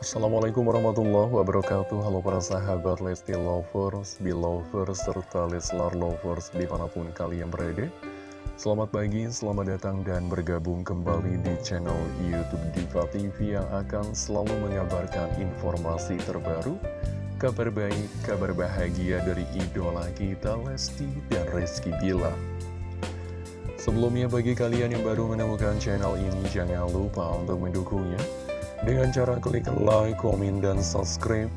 Assalamualaikum warahmatullahi wabarakatuh. Halo para sahabat Lesti Lovers, Belovers, serta Leslar Lovers di mana pun kalian berada. Selamat pagi, selamat datang dan bergabung kembali di channel Youtube Diva TV yang akan selalu mengabarkan informasi terbaru Kabar baik, kabar bahagia dari idola kita Lesti dan Rizky Bila Sebelumnya bagi kalian yang baru menemukan channel ini jangan lupa untuk mendukungnya dengan cara klik like, komen, dan subscribe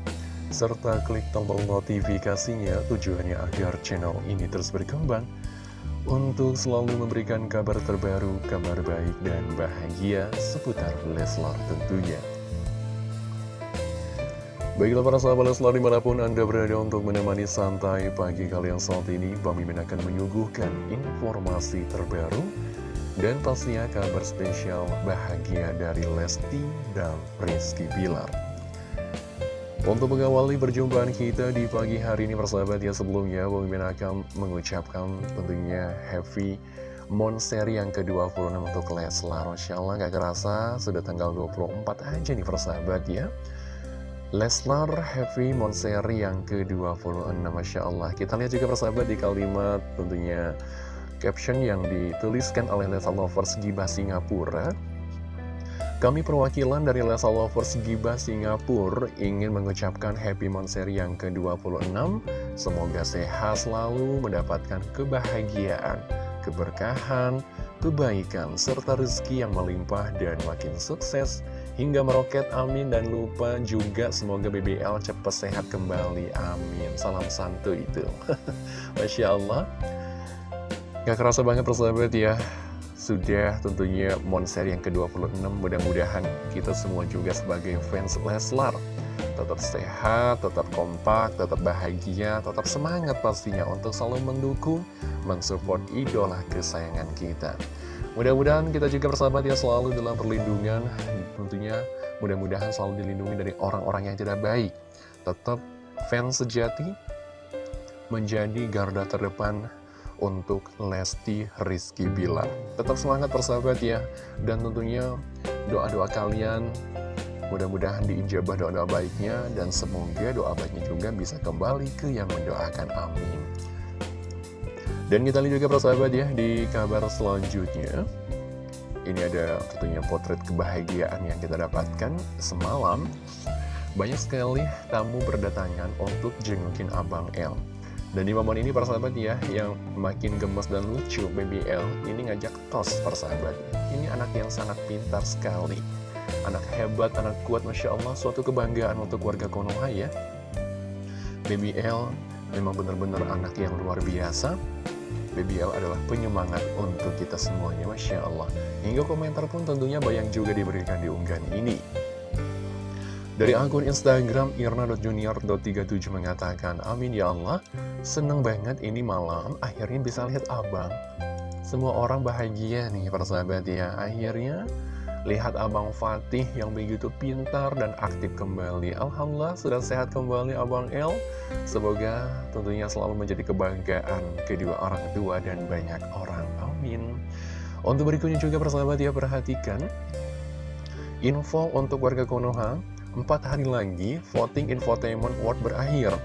serta klik tombol notifikasinya tujuannya agar channel ini terus berkembang untuk selalu memberikan kabar terbaru, kabar baik dan bahagia seputar Leslar tentunya. Baiklah para sahabat Leslar di mana pun Anda berada untuk menemani santai pagi kalian saat ini, Bang Mimin akan menyuguhkan informasi terbaru dan pastinya kabar spesial bahagia dari Lesti dan Rizky Bilar. Untuk mengawali perjumpaan kita di pagi hari ini persahabat ya sebelumnya Bang Mimin akan mengucapkan tentunya happy Monster yang ke-26 untuk Leslar. Masya Allah gak kerasa sudah tanggal 24 aja nih persahabat ya. Leslar Happy Monseri yang ke-26 Masya Allah. Kita lihat juga persahabat di kalimat tentunya caption yang dituliskan oleh Lesa Lovers Giba Singapura. Kami perwakilan dari Lesa Lovers Giba Singapura ingin mengucapkan Happy Monseri yang ke-26. Semoga sehat selalu mendapatkan kebahagiaan, keberkahan, kebaikan, serta rezeki yang melimpah dan makin sukses. Hingga meroket amin. Dan lupa juga semoga BBL cepat sehat kembali amin. Salam santu itu. Masya Allah Gak kerasa banget persahabat ya. Sudah tentunya Monster yang ke-26 Mudah-mudahan kita semua juga sebagai fans Leslar. Tetap sehat, tetap kompak, tetap bahagia Tetap semangat pastinya untuk selalu mendukung Mensupport idola kesayangan kita. Mudah-mudahan kita juga persahabat ya selalu dalam perlindungan. Tentunya mudah-mudahan selalu dilindungi dari orang-orang yang tidak baik. Tetap fans sejati Menjadi garda terdepan untuk Lesti Rizky Bilar. Tetap semangat persahabat ya, dan tentunya doa-doa kalian mudah-mudahan diijabah doa-doa baiknya, dan semoga doa baiknya juga bisa kembali ke yang mendoakan, amin. Dan kita lihat juga persahabat ya, di kabar selanjutnya, ini ada tentunya potret kebahagiaan yang kita dapatkan semalam. Banyak sekali tamu berdatangan untuk jengukin Abang L. Dan di momen ini persahabat ya, yang makin gemes dan lucu, Baby L ini ngajak tos persahabat. Ini anak yang sangat pintar sekali. Anak hebat, anak kuat, Masya Allah, suatu kebanggaan untuk warga Konoha ya. Baby L memang benar-benar anak yang luar biasa. Baby L adalah penyemangat untuk kita semuanya, Masya Allah. Hingga komentar pun tentunya banyak juga diberikan di unggahan ini. Dari akun Instagram irna.junior.37 mengatakan, Amin ya Allah, seneng banget ini malam, akhirnya bisa lihat abang. Semua orang bahagia nih persahabat ya, akhirnya lihat abang Fatih yang begitu pintar dan aktif kembali. Alhamdulillah sudah sehat kembali abang El. Semoga tentunya selalu menjadi kebanggaan kedua orang tua dan banyak orang. Amin. Untuk berikutnya juga persahabat ya, perhatikan. Info untuk warga Konoha, Empat hari lagi, voting infotainment award berakhir.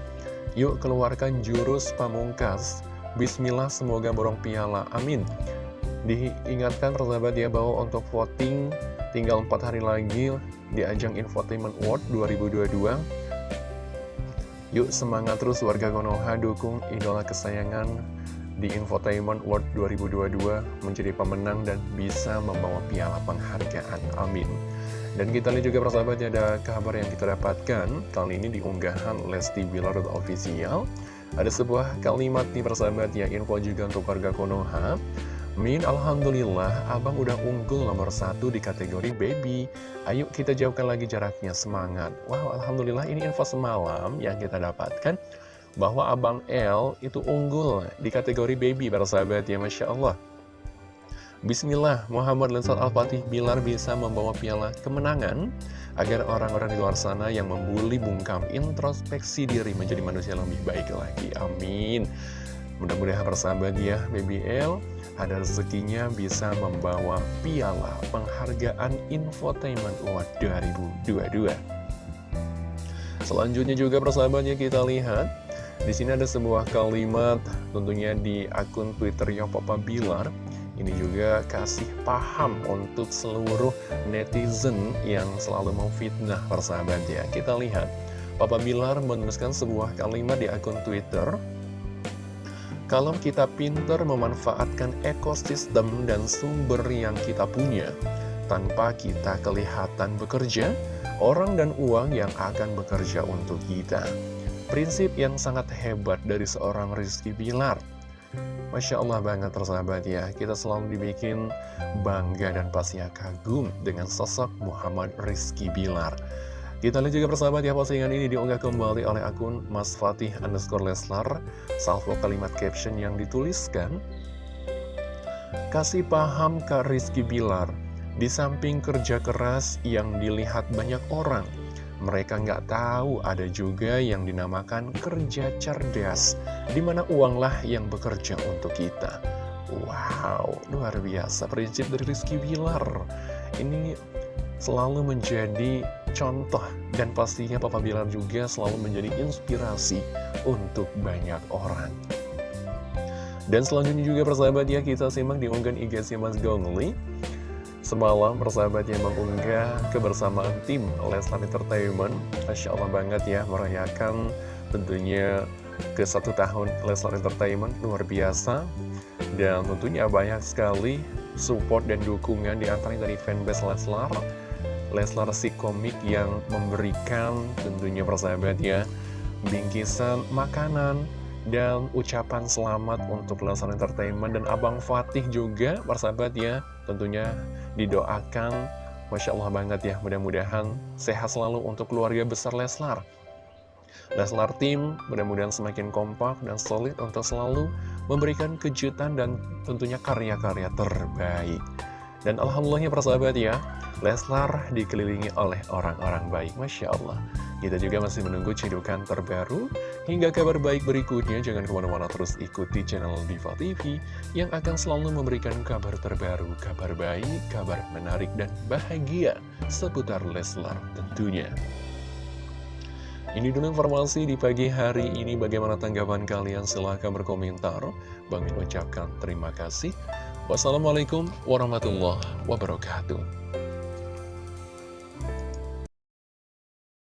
Yuk keluarkan jurus pamungkas. Bismillah semoga borong piala. Amin. Diingatkan persahabat ya bahwa untuk voting tinggal empat hari lagi di ajang Infotainment Award 2022. Yuk semangat terus warga Konoha dukung idola kesayangan di Infotainment World 2022 menjadi pemenang dan bisa membawa piala penghargaan. Amin. Dan kita lihat juga persahabatnya ada kabar yang kita dapatkan. Kali ini di unggahan Lesti Bilar official. Ada sebuah kalimat nih persahabat ya Info juga untuk warga Konoha. Min, Alhamdulillah, abang udah unggul nomor satu di kategori baby. Ayo kita jauhkan lagi jaraknya, semangat. Wow, Alhamdulillah ini info semalam yang kita dapatkan Bahwa abang L itu unggul di kategori baby persahabat ya Masya Allah Bismillah, Muhammad Lensat Al-Fatih Bilar bisa membawa piala kemenangan agar orang-orang di luar sana yang membuli bungkam introspeksi diri menjadi manusia lebih baik lagi. Amin. Mudah-mudahan persahabat ya, BBL ada rezekinya bisa membawa piala penghargaan Infotainment Award 2022. Selanjutnya juga persahabatnya kita lihat di sini ada sebuah kalimat tentunya di akun Twitternya Papa Bilar. Ini juga kasih paham untuk seluruh netizen yang selalu memfitnah persahabat ya. Kita lihat. Papa Bilar menuliskan sebuah kalimat di akun Twitter. Kalau kita pinter memanfaatkan ekosistem dan sumber yang kita punya Tanpa kita kelihatan bekerja orang dan uang yang akan bekerja untuk kita. Prinsip yang sangat hebat dari seorang Rizky Bilar. Masya Allah banget tersahabat ya, kita selalu dibikin bangga dan pastinya kagum dengan sosok Muhammad Rizky Bilar. Kita lihat juga persahabat ya, postingan ini diunggah kembali oleh akun Mas Fatih underscore Leslar, salvo kalimat caption yang dituliskan, Kasih paham Kak Rizky Bilar, di samping kerja keras yang dilihat banyak orang, mereka nggak tahu ada juga yang dinamakan kerja cerdas, di mana uanglah yang bekerja untuk kita. Wow, luar biasa prinsip dari Rizky Bilar. Ini selalu menjadi contoh dan pastinya Papa Bilar juga selalu menjadi inspirasi untuk banyak orang. Dan selanjutnya juga persahabat ya kita simak di unggahan IG Mas Gongli Semalam persahabatnya mengunggah kebersamaan tim Leslar Entertainment. Masya Allah banget ya merayakan tentunya ke satu tahun Leslar Entertainment luar biasa. Dan tentunya banyak sekali support dan dukungan di antaranya dari fanbase Leslar. Leslar si komik yang memberikan tentunya persahabat ya Bingkisan makanan dan ucapan selamat untuk Leslar Entertainment dan Abang Fatih juga persahabat ya. Tentunya didoakan Masya Allah banget ya mudah-mudahan sehat selalu untuk keluarga besar Leslar. Leslar tim mudah-mudahan semakin kompak dan solid untuk selalu memberikan kejutan dan tentunya karya-karya terbaik dan Alhamdulillahnya persahabat ya Leslar dikelilingi oleh orang-orang baik Masya Allah kita juga masih menunggu cedukan terbaru hingga kabar baik berikutnya. Jangan ke mana-mana terus ikuti channel Diva TV yang akan selalu memberikan kabar terbaru, kabar baik, kabar menarik dan bahagia seputar Leslar tentunya. Ini dulu informasi di pagi hari ini. Bagaimana tanggapan kalian? Silahkan berkomentar. Bang Min ucapkan terima kasih. Wassalamualaikum warahmatullahi wabarakatuh.